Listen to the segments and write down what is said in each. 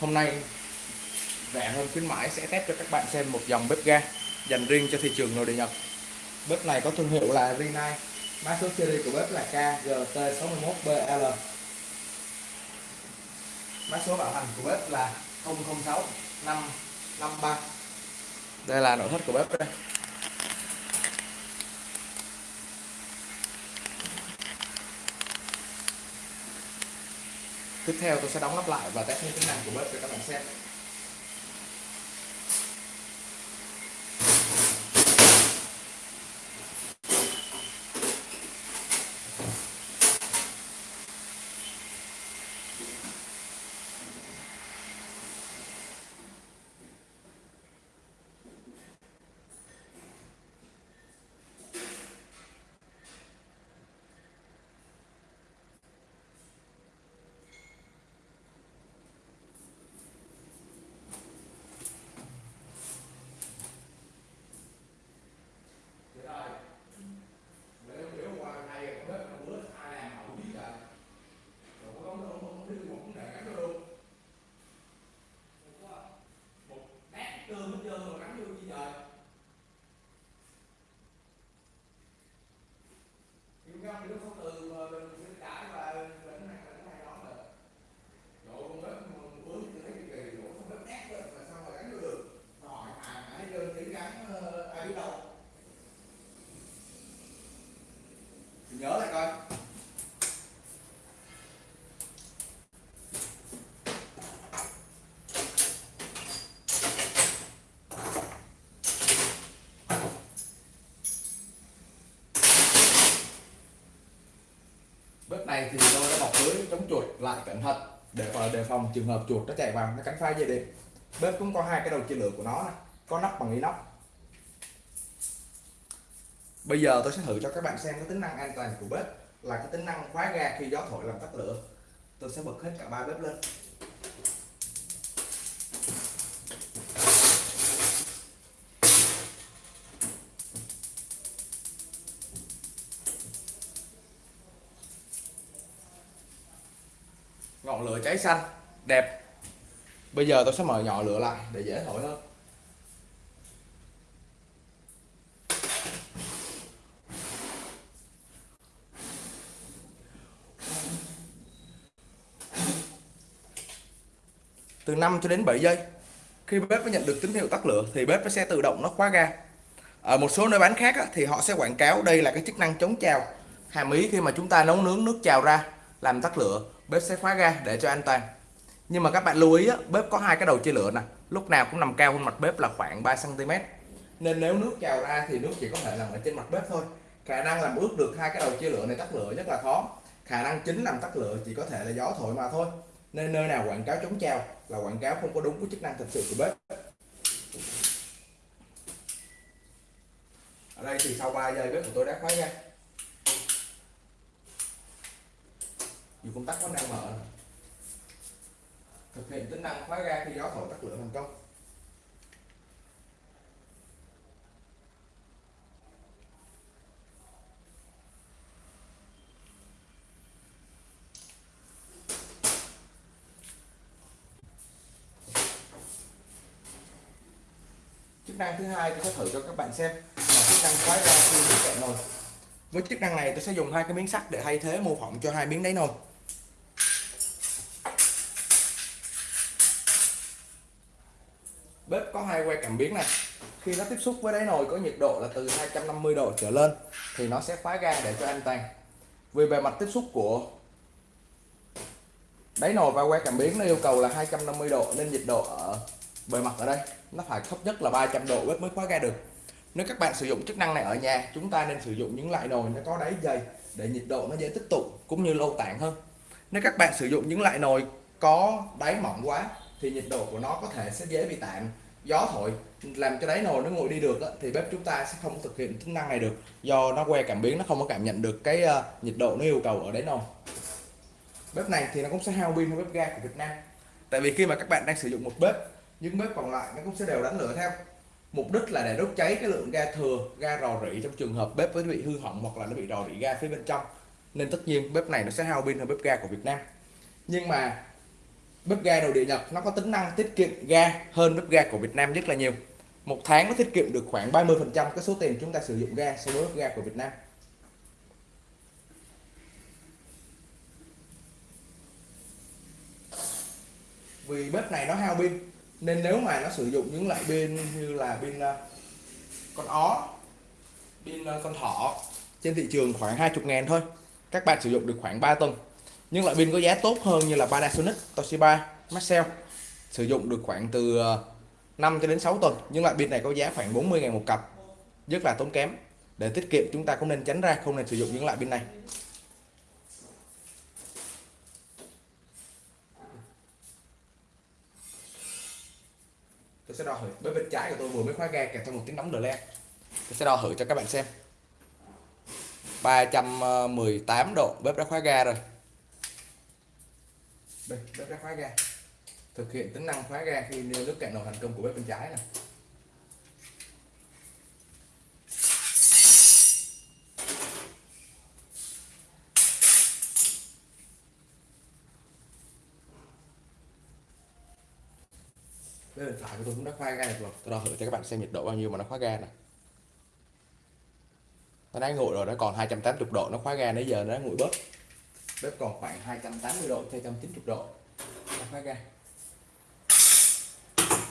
hôm nay, rẻ hơn khuyến mãi sẽ test cho các bạn xem một dòng bếp ga dành riêng cho thị trường nội địa Nhật. Bếp này có thương hiệu là Rinnai mã số series của bếp là KGT61BL mã số bảo hành của bếp là 006 553 đây là nội thất của bếp đây. Tiếp theo tôi sẽ đóng nắp lại và test những tính năng của bếp cho các bạn xem. Này thì tôi đã bọc lưới, chống chuột lại cẩn thận để đề phòng trường hợp chuột nó chạy vào, nó cắn phai dây điện. Bếp cũng có hai cái đầu chia lửa của nó này. có nắp bằng inox. Bây giờ tôi sẽ thử cho các bạn xem cái tính năng an toàn của bếp là cái tính năng khóa ga khi gió thổi làm tắt lửa. Tôi sẽ bật hết cả ba bếp lên. Ngọn lửa cháy xanh đẹp. Bây giờ tôi sẽ mở nhỏ lửa lại để dễ thổi hơn. Từ 5 cho đến 7 giây khi bếp mới nhận được tín hiệu tắt lửa thì bếp nó sẽ tự động nó khóa ga. Ở một số nơi bán khác á, thì họ sẽ quảng cáo đây là cái chức năng chống trào. Hàm ý khi mà chúng ta nấu nướng nước trào ra làm tắt lửa bếp sẽ khóa ga để cho an toàn. Nhưng mà các bạn lưu ý á, bếp có hai cái đầu chia lửa nè. Lúc nào cũng nằm cao hơn mặt bếp là khoảng 3 cm nên nếu nước trào ra thì nước chỉ có thể nằm ở trên mặt bếp thôi. Khả năng làm ướt được hai cái đầu chia lửa này tắt lửa rất là khó. Khả năng chính làm tắt lửa chỉ có thể là gió thổi mà thôi. Nên nơi nào quảng cáo chống trào là quảng cáo không có đúng với chức năng thực sự của bếp. Ở đây thì sau 3 giây bếp của tôi đã khóa ra dù công tắc vẫn đang mở thực hiện tính năng khóa ga khi gió thổi tắt lửa thành công. Chức năng thứ hai tôi sẽ thử cho các bạn xem là chức năng khóa ra khi nước cạn nồi. Với chức năng này tôi sẽ dùng hai cái miếng sắt để thay thế mô phỏng cho hai miếng đáy nồi. Có hai que cảm biến này. Khi nó tiếp xúc với đáy nồi có nhiệt độ là từ 250 độ trở lên thì nó sẽ khóa ga để cho an toàn vì bề mặt tiếp xúc của đáy nồi và que cảm biến nó yêu cầu là 250 độ nên nhiệt độ ở bề mặt ở đây nó phải thấp nhất là 300 độ bếp mới khóa ga được. Nếu các bạn sử dụng chức năng này ở nhà, chúng ta nên sử dụng những loại nồi nó có đáy dày để nhiệt độ nó dễ tích tụ cũng như lâu tản hơn. Nếu các bạn sử dụng những loại nồi có đáy mỏng quá thì nhiệt độ của nó có thể sẽ dễ bị tản gió thổi làm cho đáy nồi nó nguội đi được thì bếp chúng ta sẽ không thực hiện tính năng này được. Do nó que cảm biến nó không có cảm nhận được cái uh, nhiệt độ nó yêu cầu ở đáy nồi. Bếp này thì nó cũng sẽ hao pin hơn bếp ga của Việt Nam. Tại vì khi mà các bạn đang sử dụng một bếp những bếp còn lại nó cũng sẽ đều đánh lửa theo. Mục đích là để đốt cháy cái lượng ga thừa ga rò rỉ trong trường hợp bếp nó bị hư hỏng hoặc là nó bị rò rỉ ga phía bên trong. Nên tất nhiên bếp này nó sẽ hao pin hơn bếp ga của Việt Nam. Nhưng mà bếp ga nội địa Nhật, nó có tính năng tiết kiệm ga hơn bếp ga của Việt Nam rất là nhiều. Một tháng nó tiết kiệm được khoảng 30 phần trăm cái số tiền chúng ta sử dụng ga so với bếp ga của Việt Nam. Vì bếp này nó hao pin, nên nếu mà nó sử dụng những loại pin như là pin ờ, con ó, pin ờ, con thỏ trên thị trường khoảng 20 ngàn thôi. Các bạn sử dụng được khoảng 3 tuần nhưng loại pin có giá tốt hơn như là Panasonic, Toshiba, Maxell. Sử dụng được khoảng từ ờ, 5 cho đến 6 tuần. Nhưng loại pin này có giá khoảng 40 ngàn một cặp rất là tốn kém. Để tiết kiệm chúng ta cũng nên tránh ra không nên sử dụng những loại pin này. Tôi sẽ đo thử bếp bên trái của tôi vừa mới khóa ga kèm theo một tiếng nóng đờ le tôi sẽ đo thử cho các bạn xem. 318 ờ, độ bếp đã khóa ga rồi đây bếp đã khóa ga. Thực hiện tính năng khóa ga khi nêu nước cạn nồi thành công của bếp bên trái này Đây điện thoại của tôi cũng đã khóa ga được rồi. Tôi đo thử cho các bạn xem nhiệt độ bao nhiêu mà nó khóa ga này nó đang nguội rồi, nó còn 280 độ, nó khóa ga nãy giờ nó nguội bớt bếp còn khoảng 280 độ 290 độ. Khóa ga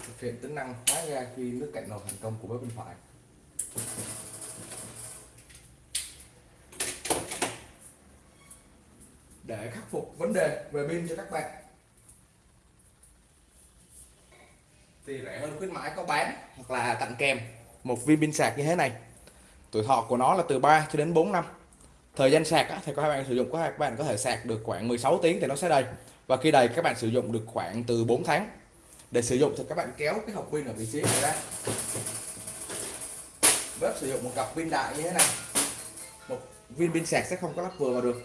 thực hiện tính năng khóa ga khi nước cạnh nồi thành công của bếp bên phải. Để khắc phục vấn đề về pin cho các bạn. Thì rẻ hơn khuyến mãi có bán hoặc là tặng kèm một viên pin sạc như thế này. Tuổi thọ của nó là từ 3 cho đến 4 năm thời gian sạc á, thì các bạn sử dụng các bạn có thể sạc được khoảng 16 tiếng thì nó sẽ đầy. Và khi đầy các bạn sử dụng được khoảng từ 4 tháng. Để sử dụng thì các bạn kéo cái hộp pin ở vị trí này ra. Bếp sử dụng một cặp pin đại như thế này. Một viên pin sạc sẽ không có lắp vừa vào được.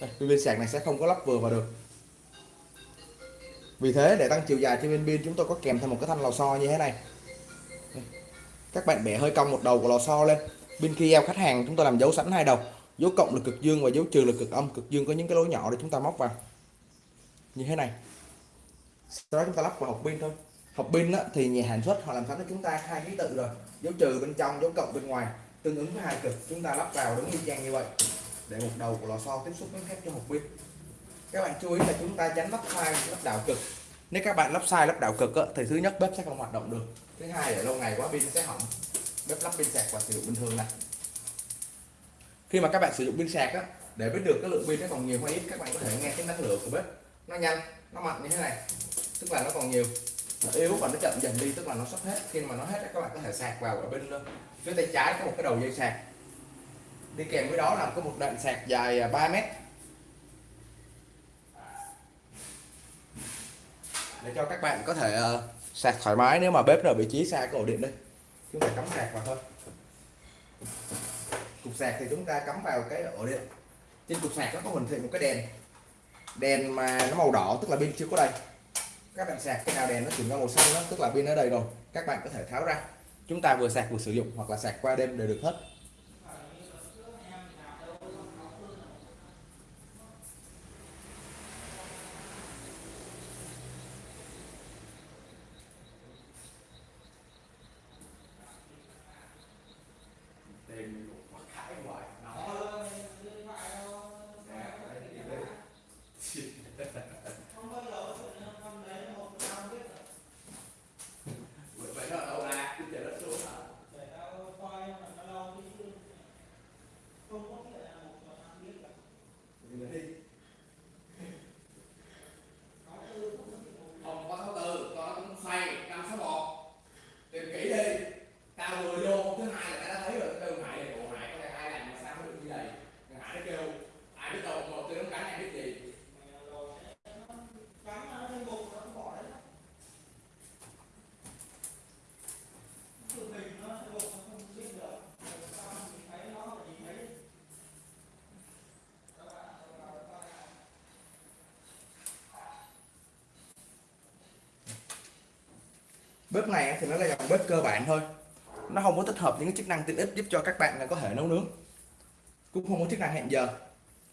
Đây, viên sạc này sẽ không có lắp vừa vào được vì thế để tăng chiều dài trên viên pin, chúng tôi có kèm thêm một cái thanh lò xo như thế này. Các bạn bẻ hơi cong một đầu của lò xo lên. Bên khi eo khách hàng, chúng tôi làm dấu sẵn hai đầu. Dấu cộng là cực dương và dấu trừ là cực âm. Cực dương có những cái lỗ nhỏ để chúng ta móc vào. Như thế này. Sau đó chúng ta lắp vào hộp pin thôi. Hộp pin thì nhà sản xuất họ làm sẵn cho chúng ta hai ký tự rồi. Dấu trừ bên trong, dấu cộng bên ngoài. Tương ứng với hai cực, chúng ta lắp vào đúng y chang như vậy. Để một đầu của lò xo tiếp xúc với thép cho hộp pin các bạn chú ý là chúng ta tránh lắp sai lắp đảo cực. Nếu các bạn lắp sai lắp đảo cực thì thứ nhất bếp sẽ không hoạt động được. Thứ hai là lâu ngày quá pin sẽ hỏng. Bếp lắp pin sạc và sử dụng bình thường này. Khi mà các bạn sử dụng pin sạc á, để biết được cái lượng pin nó còn nhiều hay ít, các bạn có thể nghe cái năng lượng của bếp. Nó nhanh, nó mạnh như thế này, tức là nó còn nhiều. Nó yếu và nó chậm dần đi, tức là nó sắp hết. Khi mà nó hết các bạn có thể sạc vào ở bên ờ, phía tay trái có một cái đầu dây sạc. Đi kèm với đó là có một đoạn sạc dài à, 3 mét. Để cho các bạn có thể uh, sạc thoải mái nếu mà bếp ở vị trí xa cái ổ điện đây. Chúng ta cắm sạc vào thôi. Cục sạc thì chúng ta cắm vào cái ổ điện. Trên cục sạc nó có hình thị một cái đèn. Đèn mà nó màu đỏ tức là pin chưa có đầy. Các bạn sạc cái nào đèn nó chuyển qua màu xanh đó tức là pin ở đây rồi. Các bạn có thể tháo ra. Chúng ta vừa sạc vừa sử dụng hoặc là sạc qua đêm đều được hết. Bếp này thì nó là dòng bếp cơ bản thôi. Nó không có tích hợp những cái chức năng tiện ích giúp cho các bạn là có thể nấu nướng. Cũng không có chức năng hẹn giờ.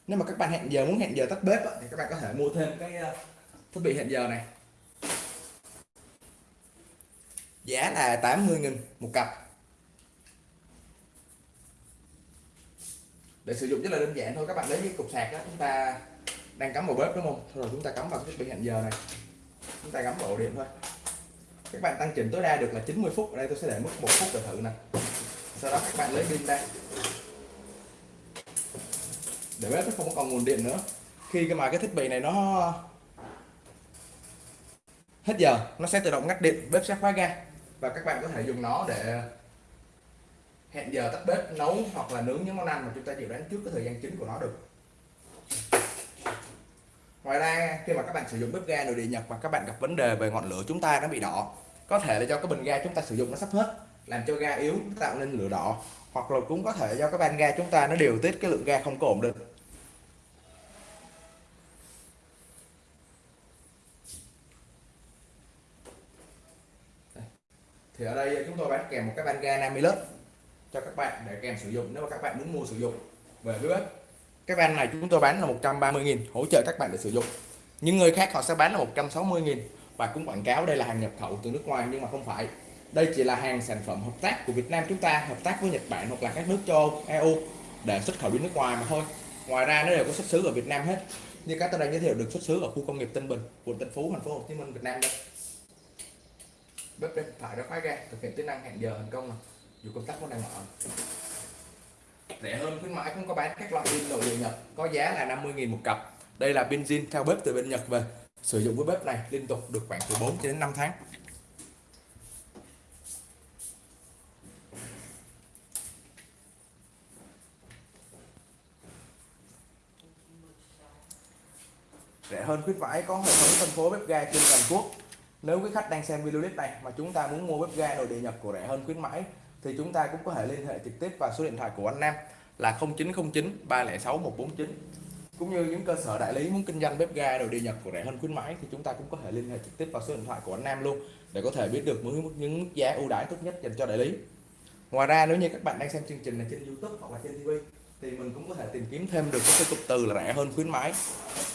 Nếu mà các bạn hẹn giờ, muốn hẹn giờ tắt bếp thì các bạn có thể mua thêm cái ờ, thiết bị hẹn giờ này. Giá là 80.000 một cặp. Để sử dụng rất là đơn giản thôi, các bạn lấy cái cục sạc đó chúng ta đang cắm vào bếp đúng không? Thôi rồi chúng ta cắm vào cái thiết bị hẹn giờ này. Chúng ta cắm vào ổ điện thôi các bạn tăng chỉnh tối đa được là 90 phút. Ở đây tôi sẽ để mức một phút để thử nè. Sau đó các bạn lấy pin ra. Để bếp nó không còn nguồn điện nữa. Khi cái mà cái thiết bị này nó hết giờ, nó sẽ tự động ngắt điện, bếp sẽ khóa ga. Và các bạn có thể dùng nó để hẹn giờ tắt bếp, nấu hoặc là nướng những món ăn mà chúng ta dự đoán trước cái thời gian chính của nó được. Ngoài ra, khi mà các bạn sử dụng bếp ga nội địa nhật và các bạn gặp vấn đề về ngọn lửa chúng ta nó bị đỏ có thể là do cái bình ga chúng ta sử dụng nó sắp hết, làm cho ga yếu, tạo nên lửa đỏ. Hoặc là cũng có thể do cái van ga chúng ta nó điều tiết cái lượng ga không có ổn định. Thì ở đây chúng tôi bán kèm một cái van ga Namilus cho các bạn để kèm sử dụng nếu mà các bạn muốn mua sử dụng. Về với cái van này chúng tôi bán là 130.000 hỗ trợ các bạn để sử dụng. Những người khác họ sẽ bán là 160.000 và cũng quảng cáo đây là hàng nhập khẩu từ nước ngoài nhưng mà không phải. Đây chỉ là hàng sản phẩm hợp tác của Việt Nam chúng ta hợp tác với Nhật Bản hoặc là các nước châu Âu, EU để xuất khẩu đi nước ngoài mà thôi. Ngoài ra nó đều có xuất xứ ở Việt Nam hết. Như các tôi đang giới thiệu được xuất xứ ở khu công nghiệp Tân Bình quận Tân Phú thành phố Hồ Chí Minh Việt Nam đây. Bếp điện thoại đã khóa ga thực hiện tính năng hẹn giờ thành công này dù công tắc vẫn đang mở. Rẻ hơn khuyến mãi cũng có bán các loại pin nội địa Nhật có giá là 50.000 một cặp. Đây là pin zin theo bếp từ bên Nhật về sử dụng với bếp này liên tục được khoảng từ 4 đến 5 tháng. Rẻ hơn khuyến mãi có hệ thống phân phối bếp ga trên toàn quốc. Nếu quý khách đang xem video clip này mà chúng ta muốn mua bếp ga nội địa nhập của rẻ hơn khuyến mãi, thì chúng ta cũng có thể liên hệ trực tiếp vào số điện thoại của anh Nam là 0909 306 149 cũng như những cơ sở đại lý muốn kinh doanh bếp ga đồ đi Nhật của rẻ hơn khuyến mãi, thì chúng ta cũng có thể liên hệ trực tiếp vào số điện thoại của anh Nam luôn, để có thể biết được những những mức giá ưu đãi tốt nhất dành cho đại lý. Ngoài ra, nếu như các bạn đang xem chương trình này trên YouTube hoặc là trên TV, thì mình cũng có thể tìm kiếm thêm được cái cụm từ là rẻ hơn khuyến mãi,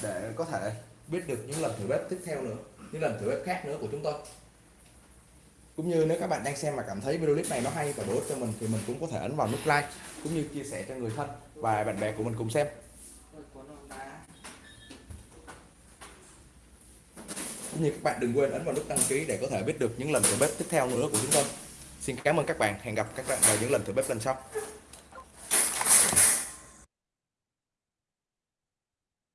để có thể biết được những lần thử bếp tiếp theo nữa, những lần thử bếp khác nữa của chúng tôi. Cũng như nếu các bạn đang xem mà cảm thấy video clip này nó hay và bổ ích cho mình, thì mình cũng có thể ấn vào nút like, cũng như chia sẻ cho người thân và bạn bè của mình cùng xem. Cũng như các bạn đừng quên ấn vào nút đăng ký để có thể biết được những lần thử bếp tiếp theo nữa của chúng tôi. Xin cảm ơn các bạn. Hẹn gặp các bạn vào những lần thử bếp lần sau.